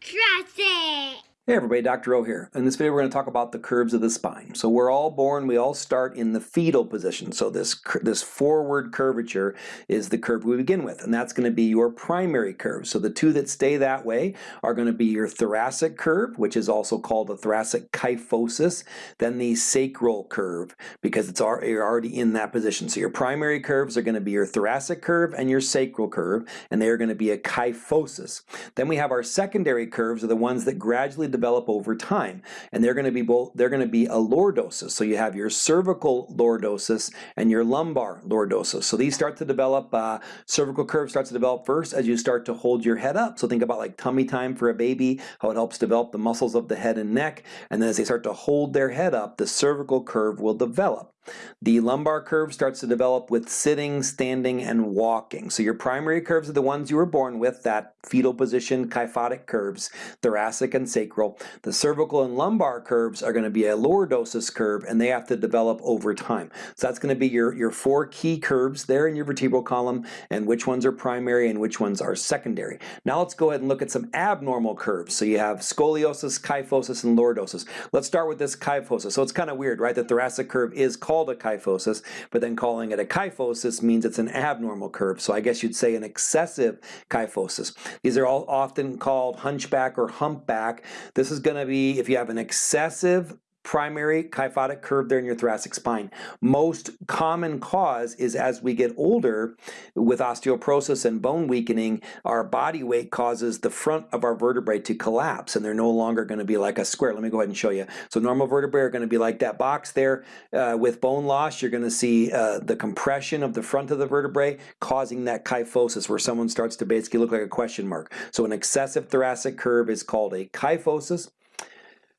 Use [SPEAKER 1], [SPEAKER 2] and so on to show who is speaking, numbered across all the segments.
[SPEAKER 1] Trust it!
[SPEAKER 2] Hey everybody, Dr. O here. In this video we're going to talk about the curves of the spine. So we're all born, we all start in the fetal position. So this, this forward curvature is the curve we begin with, and that's going to be your primary curve. So the two that stay that way are going to be your thoracic curve, which is also called the thoracic kyphosis, then the sacral curve, because it's you're already in that position. So your primary curves are going to be your thoracic curve and your sacral curve, and they are going to be a kyphosis. Then we have our secondary curves are the ones that gradually develop over time. And they're going to be both, they're going to be a lordosis. So you have your cervical lordosis and your lumbar lordosis. So these start to develop, uh, cervical curve starts to develop first as you start to hold your head up. So think about like tummy time for a baby, how it helps develop the muscles of the head and neck. And then as they start to hold their head up, the cervical curve will develop. The lumbar curve starts to develop with sitting, standing, and walking. So your primary curves are the ones you were born with, that fetal position kyphotic curves, thoracic and sacral. The cervical and lumbar curves are going to be a lordosis curve, and they have to develop over time. So that's going to be your, your four key curves there in your vertebral column, and which ones are primary and which ones are secondary. Now let's go ahead and look at some abnormal curves. So you have scoliosis, kyphosis, and lordosis. Let's start with this kyphosis. So it's kind of weird, right? The thoracic curve is called called a kyphosis, but then calling it a kyphosis means it's an abnormal curve. So I guess you'd say an excessive kyphosis. These are all often called hunchback or humpback. This is going to be if you have an excessive primary kyphotic curve there in your thoracic spine. Most common cause is as we get older with osteoporosis and bone weakening, our body weight causes the front of our vertebrae to collapse and they're no longer going to be like a square. Let me go ahead and show you. So normal vertebrae are going to be like that box there. Uh, with bone loss, you're going to see uh, the compression of the front of the vertebrae causing that kyphosis where someone starts to basically look like a question mark. So an excessive thoracic curve is called a kyphosis.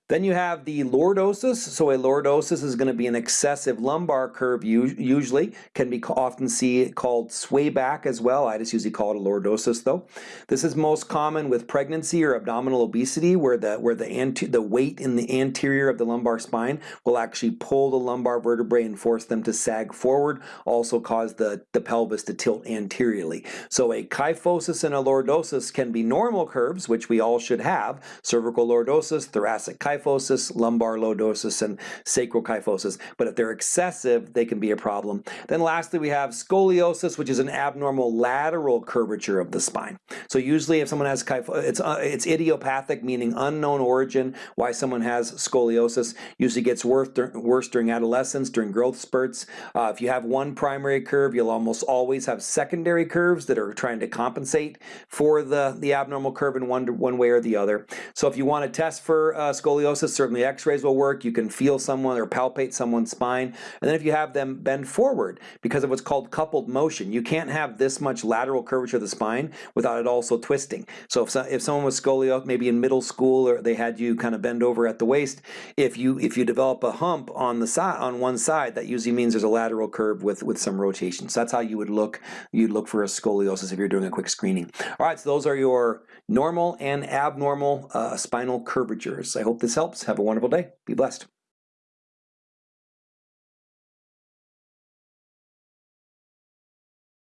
[SPEAKER 2] Then you have the lordosis. So a lordosis is going to be an excessive lumbar curve usually, can be often see called sway back as well. I just usually call it a lordosis though. This is most common with pregnancy or abdominal obesity where the where the the weight in the anterior of the lumbar spine will actually pull the lumbar vertebrae and force them to sag forward, also cause the, the pelvis to tilt anteriorly. So a kyphosis and a lordosis can be normal curves, which we all should have, cervical lordosis, thoracic kyphosis, kyphosis, lumbar lordosis, and sacral kyphosis. But if they're excessive, they can be a problem. Then lastly, we have scoliosis, which is an abnormal lateral curvature of the spine. So usually if someone has kyphosis, it's, uh, it's idiopathic, meaning unknown origin, why someone has scoliosis. Usually gets worse, worse during adolescence, during growth spurts. Uh, if you have one primary curve, you'll almost always have secondary curves that are trying to compensate for the, the abnormal curve in one, one way or the other. So if you want to test for uh, scoliosis, scoliosis, certainly x-rays will work. You can feel someone or palpate someone's spine. And then if you have them bend forward because of what's called coupled motion, you can't have this much lateral curvature of the spine without it also twisting. So if, so, if someone was scoliosis, maybe in middle school or they had you kind of bend over at the waist, if you if you develop a hump on the side on one side, that usually means there's a lateral curve with, with some rotation. So that's how you would look, you'd look for a scoliosis if you're doing a quick screening. All right, so those are your normal and abnormal uh, spinal curvatures. I hope this helps. Have a wonderful day. Be blessed.